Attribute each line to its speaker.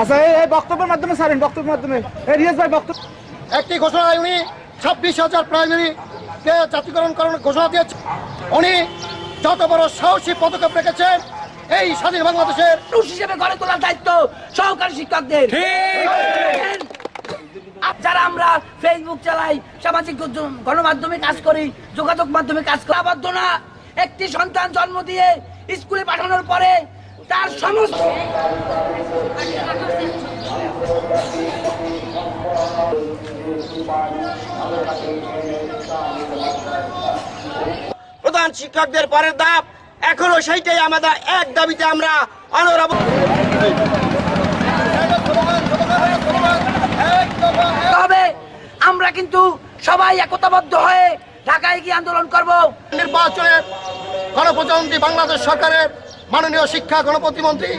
Speaker 1: আচ্ছা, এই বক্তব্যের মাধ্যমে সারেন বক্তব্যের মাধ্যমে। বক্তব্য
Speaker 2: একটি ঘোষণায় উনি ছাব্বিশ হাজার প্রাইমারিকে জাতিকরণ করার ঘোষণা দিয়েছে। উনি যত বড় সাহসী পদক্ষেপ রেখেছেন এই স্বাধীন বাংলাদেশের
Speaker 3: গড়ে তোলার দায়িত্ব সহকারী শিক্ষকদের। যারা আমরা ফেসবুক চালাই সামাজিক গণমাধ্যমে কাজ করি যোগাযোগ মাধ্যমে কাজ করি আবদ্ধ না। একটি সন্তান জন্ম দিয়ে স্কুলে পাঠানোর পরে তার সমস্ত
Speaker 4: প্রধান শিক্ষকদের পরের ধাপ এখনও সেইটাই আমাদের এক দাবিতে আমরা অনরব
Speaker 3: সবাই একতাবদ্ধ হয়ে ঢাকায় গিয়ে আন্দোলন করব।
Speaker 2: নির্বাচনে গণপ্রজাতন্ত্রী বাংলাদেশ সরকারের মাননীয় শিক্ষা গণপ্রতিমন্ত্রী